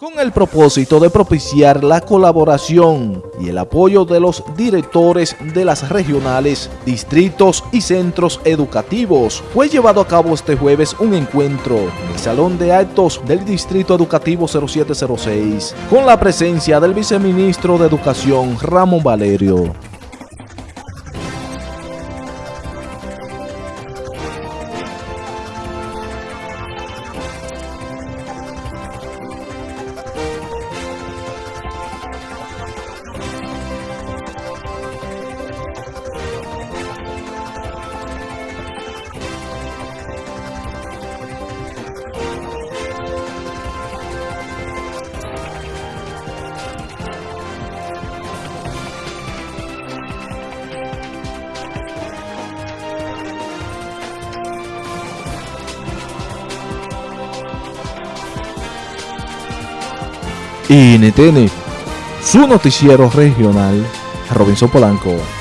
con el propósito de propiciar la colaboración y el apoyo de los directores de las regionales, distritos y centros educativos. Fue llevado a cabo este jueves un encuentro en el Salón de Actos del Distrito Educativo 0706 con la presencia del viceministro de Educación Ramón Valerio. NTN, su noticiero regional, Robinson Polanco.